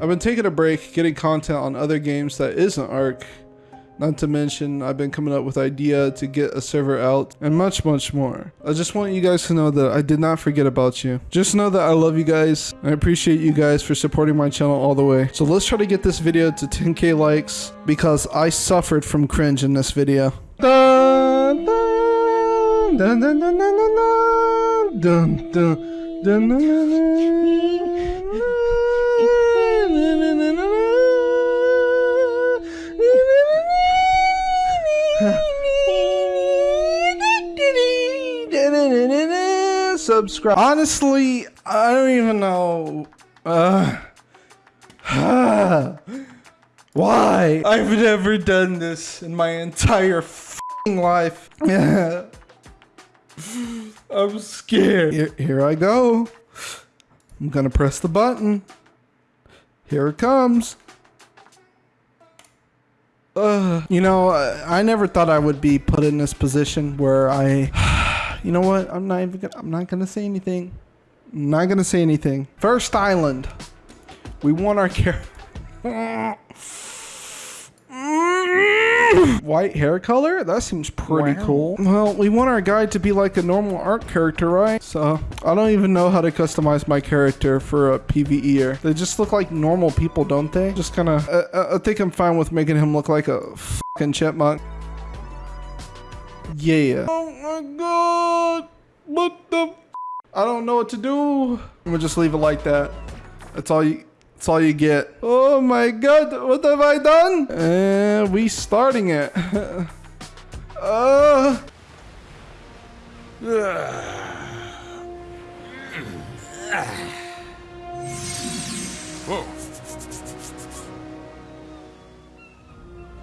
I've been taking a break, getting content on other games that isn't Ark. Not to mention, I've been coming up with idea to get a server out and much, much more. I just want you guys to know that I did not forget about you. Just know that I love you guys. I appreciate you guys for supporting my channel all the way. So let's try to get this video to 10k likes because I suffered from cringe in this video. Dun, dun, dun, Subscribe. Honestly, I don't even know. Uh, why? I've never done this in my entire life. I'm scared. Here, here I go. I'm gonna press the button. Here it comes. Uh, you know, I never thought I would be put in this position where I, you know what? I'm not even gonna, I'm not gonna say anything. I'm not gonna say anything. First island. We want our character. White hair color? That seems pretty Wow. cool. Well, we want our guy to be like a normal Ark character, right? So, I don't even know how to customize my character for a PvEer. They just look like normal people, don't they? Just kind of, uh, I think I'm fine with making him look like a fucking chipmunk. Yeah. Oh my god. What the f- I don't know what to do. I'm gonna just leave it like that. That's all you that's all you get. Oh my god, what have I done? And we starting it. uh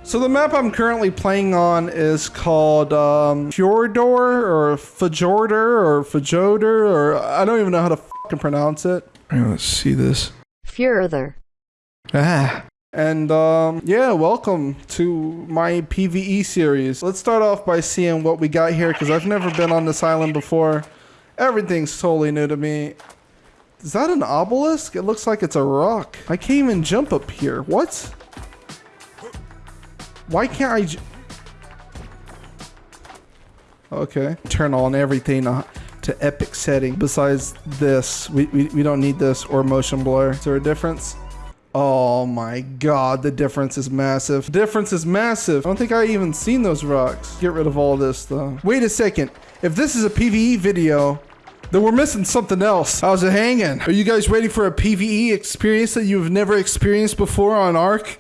So the map I'm currently playing on is called um, Fjordor or Fjorder or Fjoder or I don't even know how to fucking pronounce it. let's see this. Further. Ah. And um, yeah, welcome to my PvE series. Let's start off by seeing what we got here because I've never been on this island before. Everything's totally new to me. Is that an obelisk? It looks like it's a rock. I can't even jump up here. What? Why can't I? Okay. Turn on everything to, to epic setting. Besides this, we, we, we don't need this or motion blur. Is there a difference? Oh my god, the difference is massive. Difference is massive. I don't think I even seen those rocks. Get rid of all this though. Wait a second. If this is a PvE video, then we're missing something else. How's it hanging? Are you guys ready for a PvE experience that you've never experienced before on Ark?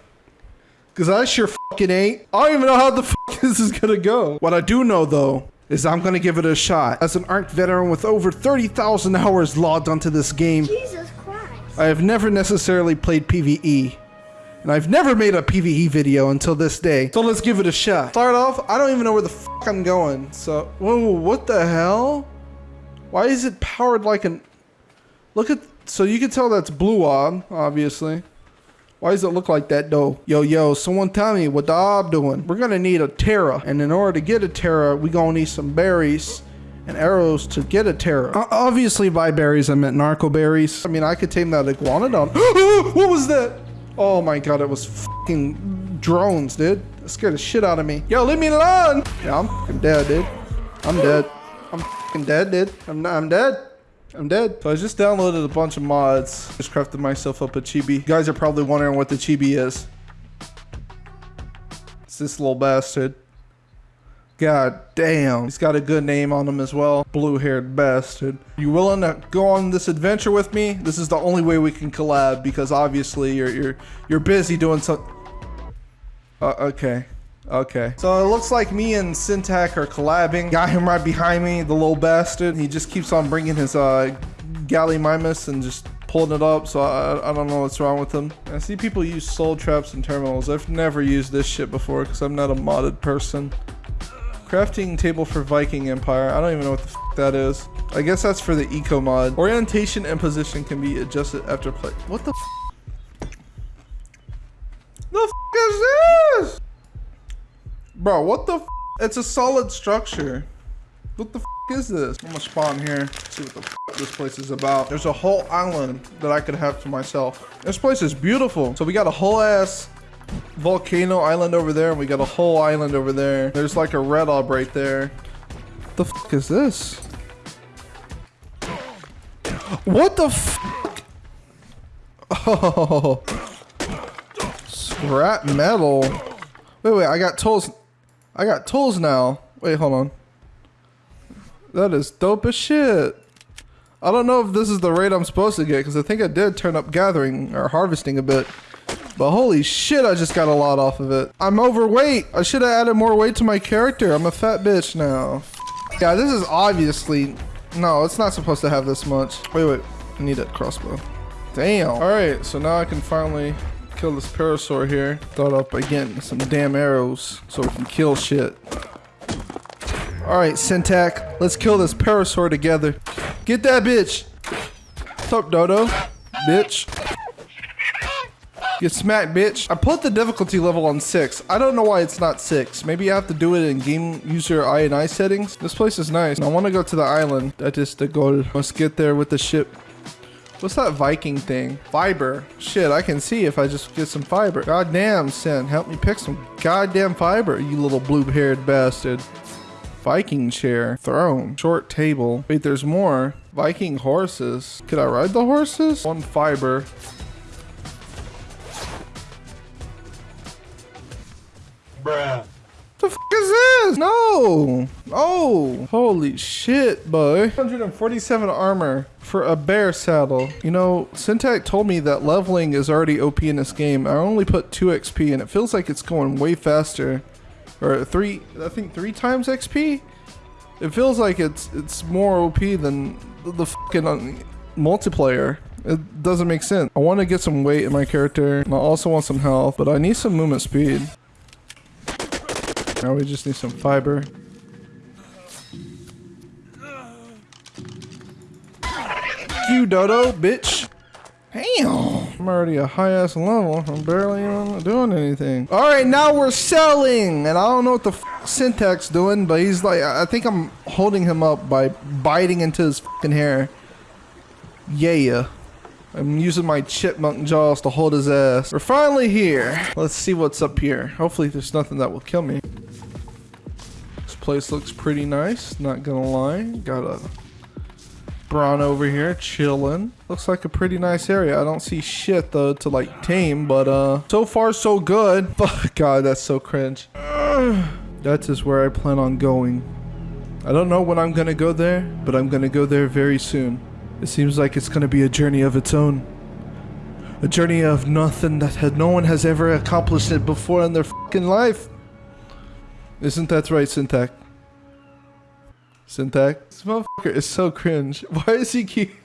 Cause I sure fucking ain't. I don't even know how the fuck this is gonna go. What I do know though is I'm gonna give it a shot. As an Ark veteran with over 30,000 hours logged onto this game, Jesus Christ. I have never necessarily played PvE. And I've never made a PvE video until this day. So let's give it a shot. Start off, I don't even know where the fuck I'm going. So, whoa, what the hell? Why is it powered like an... Look at... So you can tell that's blue ob, obviously. Why does it look like that though? Yo, yo, someone tell me what the ob doing. We're gonna need a Ptera. And in order to get a Ptera, we gonna need some berries and arrows to get a Ptera. O- obviously by berries, I meant narco berries. I mean, I could tame that iguanodon. what was that? Oh my god, it was fucking drones, dude. That scared the shit out of me. Yo, leave me alone! Yeah, I'm dead, dude. I'm dead. I'm dead, dude. I'm, I'm dead. I'm dead. So I just downloaded a bunch of mods. Just crafted myself up a chibi. You guys are probably wondering what the chibi is. It's this little bastard. God damn. He's got a good name on him as well. Blue haired bastard. You willing to go on this adventure with me? This is the only way we can collab because obviously you're you're you're busy doing something. uh, okay. Okay. So it looks like me and Syntac are collabing. Got him right behind me, the little bastard. He just keeps on bringing his uh, Gallimimus and just pulling it up. So I, I don't know what's wrong with him. I see people use soul traps and terminals. I've never used this shit before because I'm not a modded person. Crafting table for Viking Empire. I don't even know what the that is. I guess that's for the eco mod. Orientation and position can be adjusted after play. What the f The f is this? Bro, what the f It's a solid structure. What the f is this? I'm gonna spawn here, see what the f this place is about. There's a whole island that I could have to myself. This place is beautiful. So we got a whole ass volcano island over there, and we got a whole island over there. There's like a red orb right there. What the f is this? What the f? Oh, scrap metal. Wait, wait, I got tools. I got tools now. Wait, hold on. That is dope as shit. I don't know if this is the rate I'm supposed to get because I think I did turn up gathering or harvesting a bit. But holy shit, I just got a lot off of it. I'm overweight. I should have added more weight to my character. I'm a fat bitch now. Yeah, this is obviously... No, it's not supposed to have this much. Wait, wait. I need a crossbow. Damn. All right, so now I can finally kill this parasaur here. Start up getting some damn arrows so we can kill shit. All right, Syntac, let's kill this parasaur together. Get that bitch. Up, Dodo? Bitch. Get smacked, bitch. I put the difficulty level on 6. I don't know why it's not 6. Maybe I have to do it in game user I and I settings. This place is nice. I want to go to the island. That is the goal. Let's get there with the ship. What's that Viking thing? Fiber. Shit, I can see if I just get some fiber. Goddamn, Sin. Help me pick some goddamn fiber, you little blue-haired bastard. Viking chair. Throne. Short table. Wait, there's more. Viking horses. Could I ride the horses? One fiber. Bruh. The f is this? No. Oh, holy shit, boy. 147 armor for a bear saddle. You know, Syntac told me that leveling is already OP in this game. I only put 2 XP and it feels like it's going way faster. Or 3, I think 3 times XP? It feels like it's it's more OP than the fucking uh, multiplayer. It doesn't make sense. I want to get some weight in my character. And I also want some health, but I need some movement speed. Now we just need some fiber. You dodo, bitch. Damn. I'm already a high ass level. I'm barely even doing anything. All right, now we're selling. And I don't know what the Syntac's doing, but he's like, I think I'm holding him up by biting into his fucking hair. Yeah. I'm using my chipmunk jaws to hold his ass. We're finally here. Let's see what's up here. Hopefully there's nothing that will kill me place looks pretty nice, not gonna lie. Got a Braun over here chilling. Looks like a pretty nice area. I don't see shit though to like tame, but uh, so far so good. God, that's so cringe. That is just where I plan on going. I don't know when I'm gonna go there, but I'm gonna go there very soon. It seems like it's gonna be a journey of its own. A journey of nothing that had no one has ever accomplished it before in their fucking life. Isn't that right, Syntac? Syntac? This motherfucker is so cringe. Why is he keep...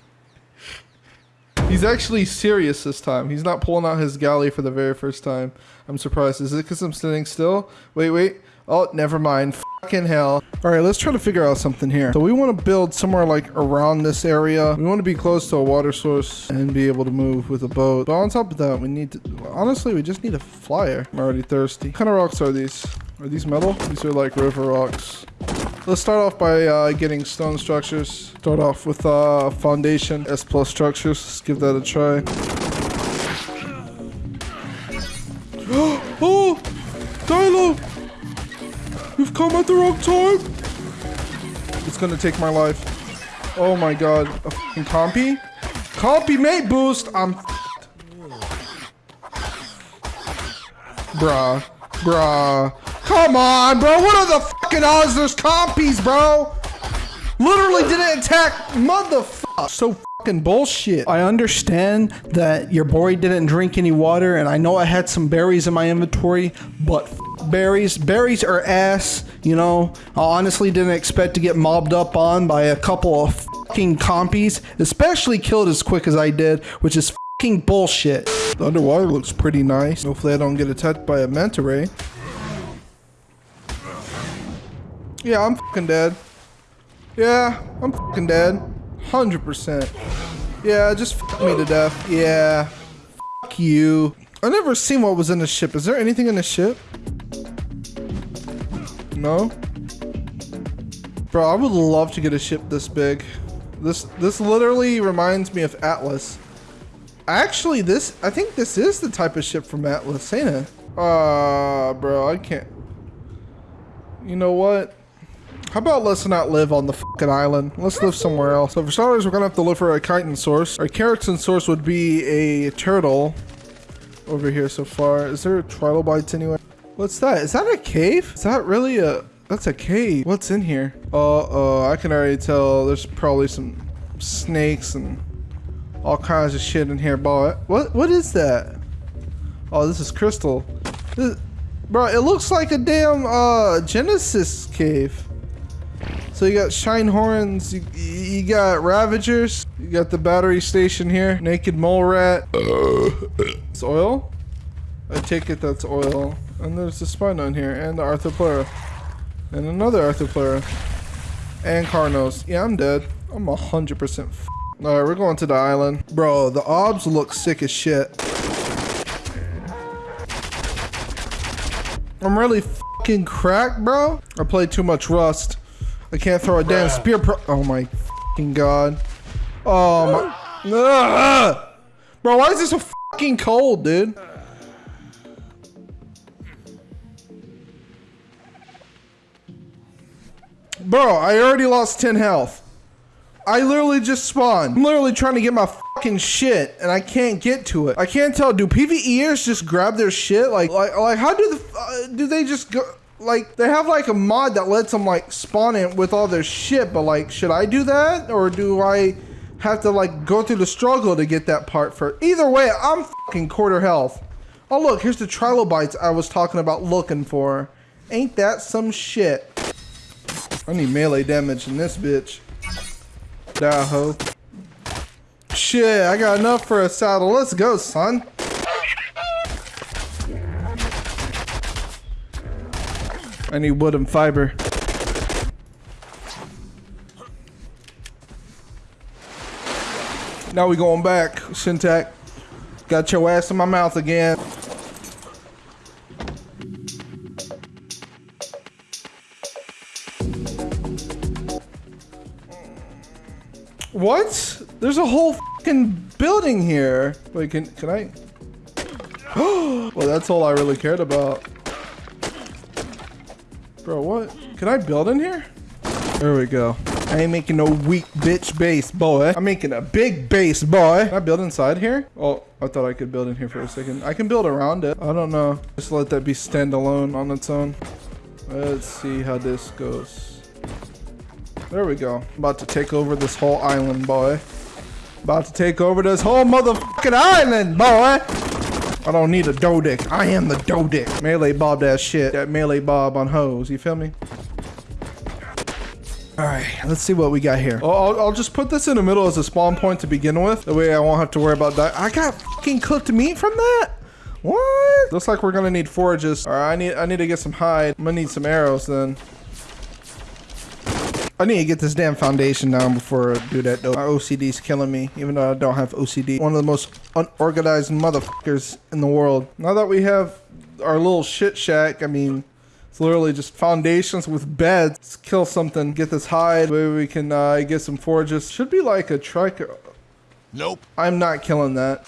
He's actually serious this time. He's not pulling out his galley for the very first time. I'm surprised. Is it because I'm sitting still? Wait, wait. Oh, never mind. Fucking hell. All right, let's try to figure out something here. So we want to build somewhere like around this area. We want to be close to a water source and be able to move with a boat. But on top of that, we need to... Honestly, we just need a flyer. I'm already thirsty. What kind of rocks are these? Are these metal? These are like river rocks. Let's start off by uh, getting stone structures. Start off with uh, foundation, S plus structures. Let's give that a try. Come at the wrong time! It's gonna take my life. Oh my god. A fucking compy? Compy mate boost! I'm Bruh. Bruh. Come on, bro. What are the fucking odds there's compies, bro? Literally didn't attack. Motherfucker. So fucking bullshit. I understand that your boy didn't drink any water, and I know I had some berries in my inventory, but berries. Berries are ass, you know. I honestly didn't expect to get mobbed up on by a couple of fucking compies, especially killed as quick as I did, which is fucking bullshit. The underwater looks pretty nice. Hopefully I don't get attacked by a manta ray. Yeah, I'm fucking dead. Yeah, I'm fucking dead. 100%. Yeah, just fuck me to death. Yeah. Fuck you. I never seen what was in the ship. Is there anything in the ship? No? Bro, I would love to get a ship this big. This this literally reminds me of Atlas. Actually, this I think this is the type of ship from Atlas, ain't it? Uh, bro, I can't. You know what? How about let's not live on the fucking island? Let's live somewhere else. So for starters, we're gonna have to look for a chitin source. Our keratin source would be a turtle over here so far. Is there trilobites anywhere? What's that? Is that a cave? Is that really a... That's a cave. What's in here? Uh-oh, I can already tell there's probably some snakes and all kinds of shit in here, boy. What, what is that? Oh, this is crystal. This, bro, it looks like a damn uh, Genesis cave. So you got Shinehorns, you, you got ravagers, you got the battery station here, naked mole rat. it's oil? I take it that's oil. And there's the Spino here, and the Arthropleura. And another Arthropleura. And Carnos. Yeah, I'm dead. I'm 100% Alright, we're going to the island. Bro, the obs look sick as shit. I'm really fucking cracked, bro. I played too much Rust. I can't throw a damn spear pro- Oh my fucking god. Oh my- Ugh! Bro, why is this so fucking cold, dude? Bro, I already lost 10 health. I literally just spawned. I'm literally trying to get my fucking shit, and I can't get to it. I can't tell. Do PVEers just grab their shit? Like, like, like how do the uh, do they just go? Like, they have like a mod that lets them like spawn it with all their shit, but like, should I do that or do I have to like go through the struggle to get that part for? Either way, I'm fucking quarter health. Oh look, here's the trilobites I was talking about looking for. Ain't that some shit? I need melee damage in this bitch. Die, ho. Shit, I got enough for a saddle. Let's go, son. I need wood and fiber. Now we going back, Syntac. Got your ass in my mouth again. What? There's a whole fucking building here. Wait, can can I? well, that's all I really cared about. Bro, what? Can I build in here? There we go. I ain't making no weak bitch base, boy. I'm making a big base, boy. Can I build inside here? Oh, I thought I could build in here for a second. I can build around it. I don't know. Just let that be standalone on its own. Let's see how this goes. There we go. About to take over this whole island, boy. About to take over this whole motherfucking island, boy. I don't need a Doedic. I am the Doedic. Melee bob that shit. That melee bob on hose. You feel me? Alright, let's see what we got here. I'll, I'll, I'll, just put this in the middle as a spawn point to begin with. The way I won't have to worry about that. I got fucking cooked meat from that? What? Looks like we're gonna need forges. Alright, I need I need to get some hide. I'm gonna need some arrows then. I need to get this damn foundation down before I do that though. My OCD's killing me, even though I don't have OCD. One of the most unorganized motherfuckers in the world. Now that we have our little shit shack, I mean, it's literally just foundations with beds. Let's kill something, get this hide. Maybe we can uh, get some forges. Should be like a trike. Nope. I'm not killing that.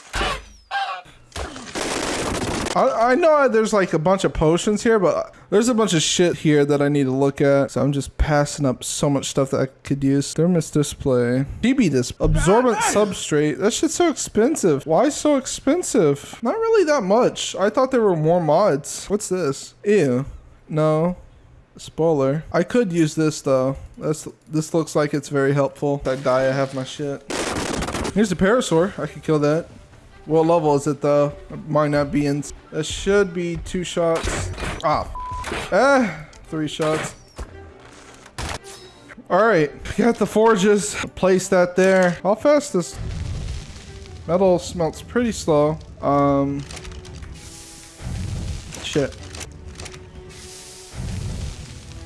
I, I know there's like a bunch of potions here, but there's a bunch of shit here that I need to look at. So I'm just passing up so much stuff that I could use. Thermos display. DB this absorbent substrate. That shit's so expensive. Why so expensive? Not really that much. I thought there were more mods. What's this? Ew. No. Spoiler. I could use this though. This this looks like it's very helpful. If I die, I have my shit. Here's the parasaur. I could kill that. What level is it though? It Might not be in. It should be two shots. Ah. Eh, three shots. Alright, got the forges. Place that there. How fast this metal smelts pretty slow. Um shit.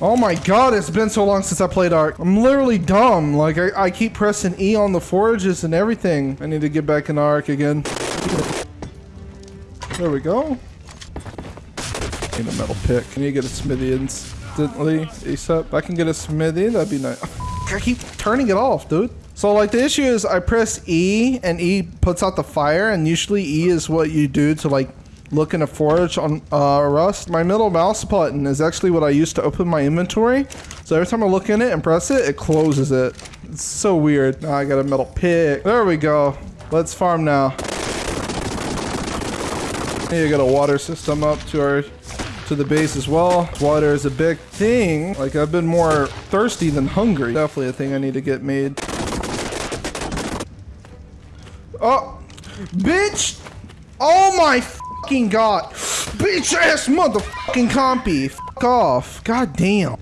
Oh my god, it's been so long since I played Ark. I'm literally dumb. Like, I, I keep pressing E on the forges and everything. I need to get back in Ark again. There we go. Need a metal pick. Can you get a smithy instantly ASAP. I can get a smithy, that'd be nice. I keep turning it off, dude. So like the issue is I press E and E puts out the fire and usually E is what you do to like look in a forge on uh, Rust. My middle mouse button is actually what I use to open my inventory. So every time I look in it and press it, it closes it. It's so weird. Now I got a metal pick. There we go. Let's farm now. Need get a water system up to our to the base as well. Water is a big thing. Like I've been more thirsty than hungry. Definitely a thing I need to get made. Oh, bitch! Oh my fucking god! Bitch ass motherfucking compy! Fuck off! God damn!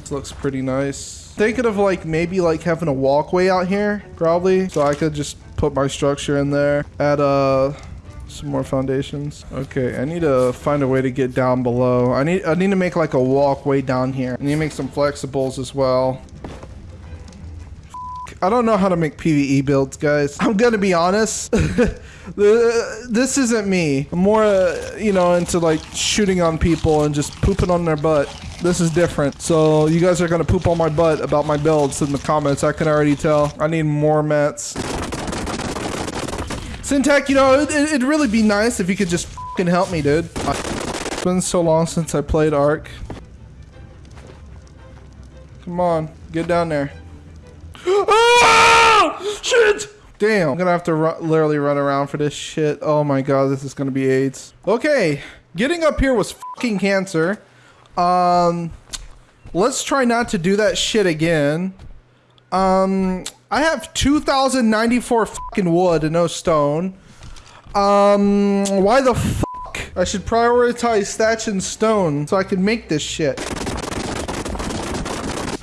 This looks pretty nice. Thinking of like maybe like having a walkway out here, probably, so I could just put my structure in there. Add uh some more foundations. Okay, I need to find a way to get down below. I need I need to make like a walkway down here. I need to make some flexibles as well. I don't know how to make PvE builds, guys. I'm gonna be honest. this isn't me. I'm more, uh, you know, into like shooting on people and just pooping on their butt. This is different. So you guys are gonna poop on my butt about my builds in the comments. I can already tell. I need more mats. Syntac, you know, it, it'd really be nice if you could just fucking help me, dude. It's been so long since I played Ark. Come on, get down there. ah! Shit! Damn, I'm gonna have to literally run around for this shit. Oh my god, this is gonna be AIDS. Okay, getting up here was fucking cancer. Um, let's try not to do that shit again. Um, I have 2,094 fucking wood and no stone. Um, why the fuck? I should prioritize thatch and stone so I can make this shit.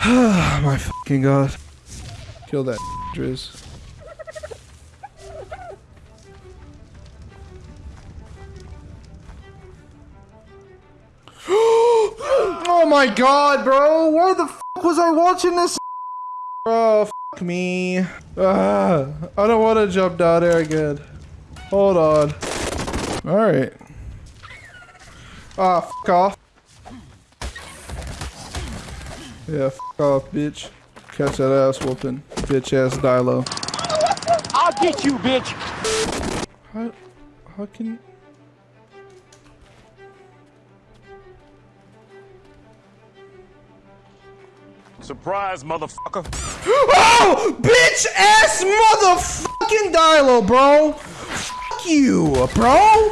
My fucking god. Kill that Driz. oh my god, bro! Why the fuck was I watching this? Bro, fuck me. Ah, I don't want to jump down there again. Hold on. Alright. Ah, fuck off. Yeah, fuck off, bitch. Catch that ass whooping. Bitch ass Dilo. I'll get you, bitch! How, how can... Surprise, motherfucker. Oh! Bitch ass motherfucking Dilo, bro! Fuck you, bro!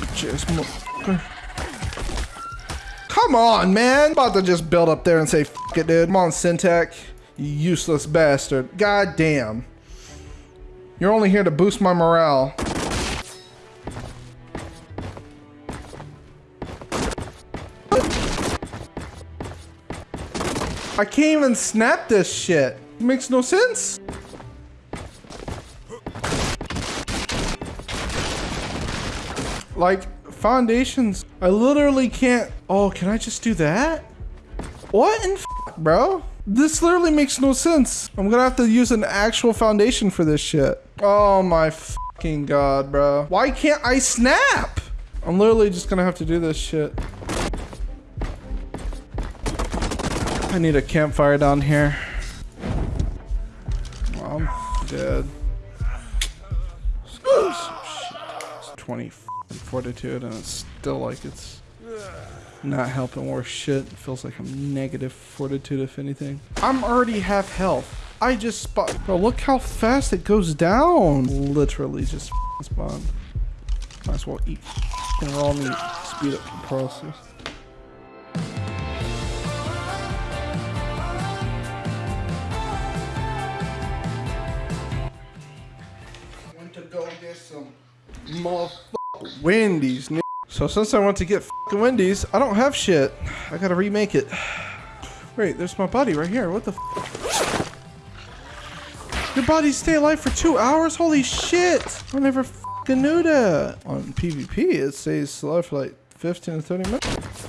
Bitch ass motherfucker. Come on, man. About to just build up there and say, fuck it, dude. Come on, Syntac. You useless bastard. God damn. You're only here to boost my morale. I can't even snap this shit. It makes no sense. Like, foundations, I literally can't... Oh, can I just do that? What in bro? This literally makes no sense. I'm gonna have to use an actual foundation for this shit. Oh my fucking god, bro. Why can't I snap? I'm literally just gonna have to do this shit. I need a campfire down here. I'm dead. It's 20 fortitude and it's still like it's not helping worse shit. It feels like I'm negative fortitude if anything. I'm already half health. I just spot. Bro, look how fast it goes down. Literally just spawn. Might as well eat raw meat. Speed up the process. Some motherfucking Wendy's. So since I want to get fucking Wendy's, I don't have shit. I gotta remake it. Wait, there's my body right here. What the Your body stay alive for two hours? Holy shit! I never fucking knew that. On PvP, it stays alive for like 15 to 30 minutes.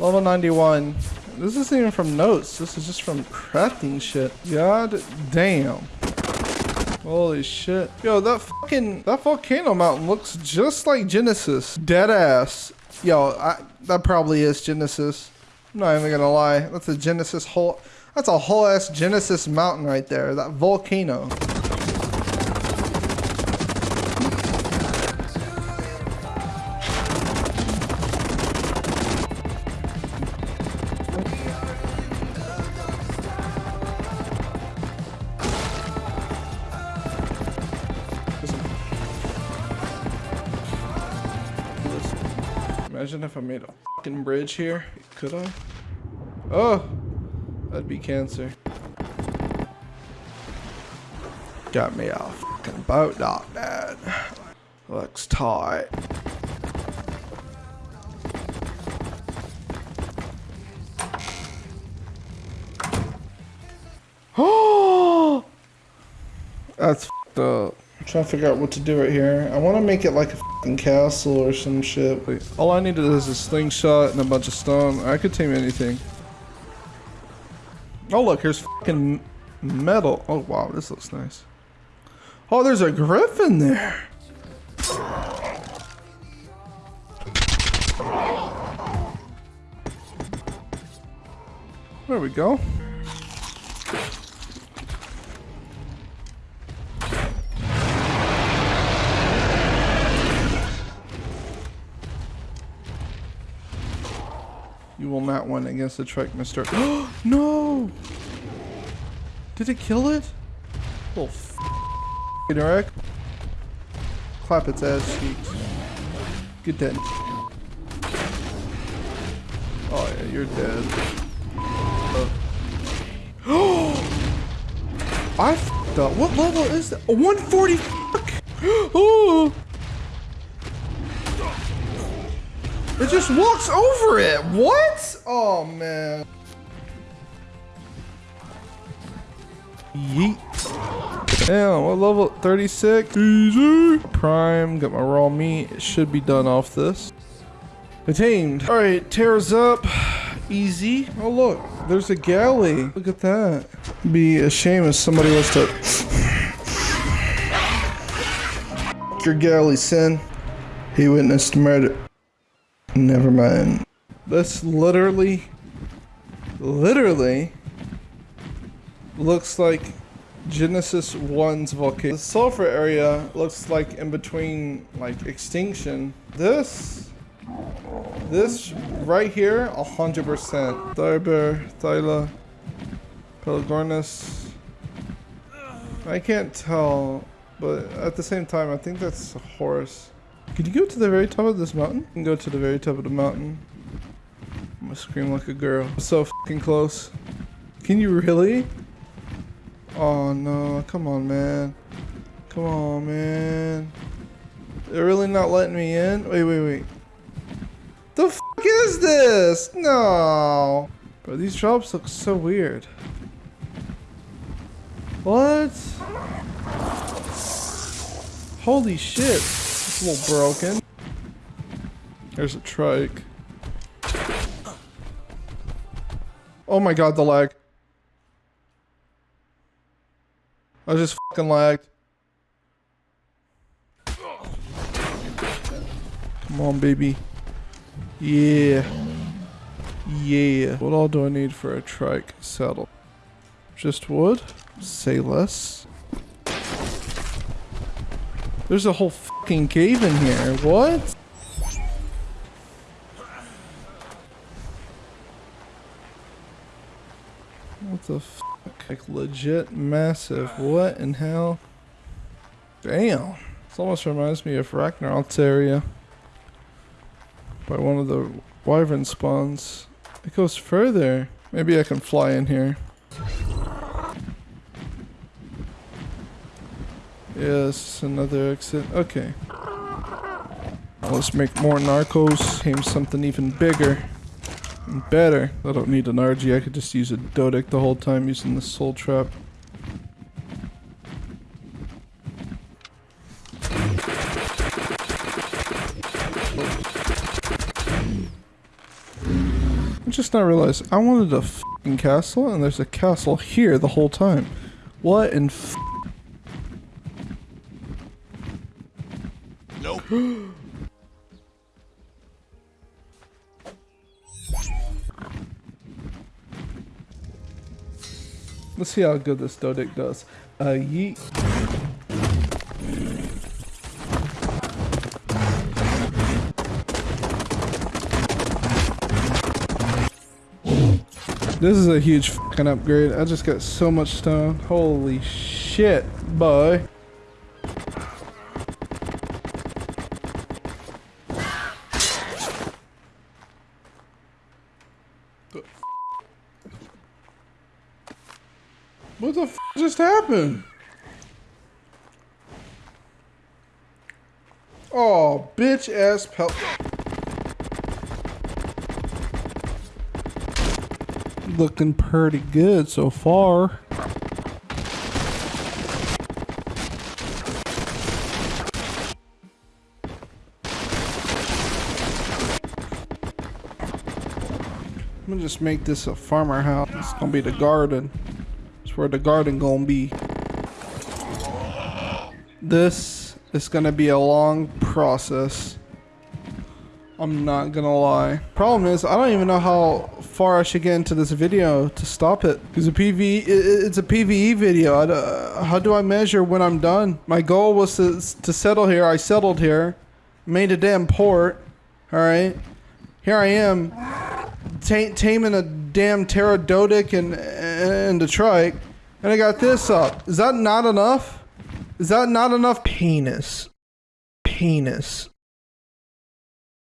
Level 91. This isn't even from notes. This is just from crafting shit. God damn. Holy shit. Yo, that fucking, that volcano mountain looks just like Genesis. Dead ass. Yo, I, that probably is Genesis. I'm not even gonna lie. That's a Genesis whole, that's a whole ass Genesis mountain right there. That volcano. I made a fucking bridge here. Could I? Oh, that'd be cancer. Got me a fucking boat dock, Dad. Looks tight. Oh, that's fucked up. Trying to figure out what to do right here. I want to make it like a fucking castle or some shit. Wait, all I needed is a slingshot and a bunch of stone. I could tame anything. Oh look, here's fucking metal. Oh wow, this looks nice. Oh, there's a griffin there. There we go. Will against the Trike, mister. no! Did it kill it? Little f Eric. Clap its ass cheeks. Get dead. Oh yeah, you're dead. Oh! I f***ed up. Uh, what level is that? 140 fuck! Oh! It just walks over it. What? Oh, man. Yeet. Damn, what level? 36? Easy. Prime. Got my raw meat. It should be done off this. Attained. Alright, tears up. Easy. Oh, look. There's a galley. Look at that. Be a shame if somebody was to... Your galley, sin. He witnessed murder. Never mind. This literally, literally looks like Genesis 1's volcano. The sulfur area looks like in between like extinction. This, this right here, 100%. Thiber, Thyla, Pelagornis. I can't tell, but at the same time, I think that's a horse. Could you go to the very top of this mountain? You can go to the very top of the mountain. I'm gonna scream like a girl. So fucking close. Can you really? Oh no, come on man. Come on man. They're really not letting me in? Wait, wait, wait. The fuck is this? No. Bro, these drops look so weird. What? Holy shit. It's a little broken. There's a trike. Oh my god, the lag. I just fucking lagged. Come on, baby. Yeah. Yeah. What all do I need for a trike saddle? Just wood? Say less. There's a whole fucking cave in here. What? The? Like legit massive. What in hell? Damn. This almost reminds me of Ragnarok's area. By one of the wyvern spawns. It goes further. Maybe I can fly in here. Yes, another exit. Okay. Let's make more narcos. Aim something even bigger. Better. I don't need an Argy. I could just use a Dodic the whole time using the soul trap. I just not realized I wanted a castle and there's a castle here the whole time. What in Let's see how good this Dodic does. Uh, yeet. This is a huge fucking upgrade. I just got so much stone. Holy shit, boy. What the f Oh, bitch ass pel- Looking pretty good so far. I'm gonna just make this a farmer house. It's gonna be the garden. It's where the garden gonna be. This is gonna be a long process. I'm not gonna lie. Problem is, I don't even know how far I should get into this video to stop it. Because a it's a PVE video. I uh, how do I measure when I'm done? My goal was to, to settle here. I settled here. Made a damn port. Alright. Here I am. Taming a damn pterododic and, and a trike. And I got this up. Is that not enough? Is that not enough? Penis. Penis.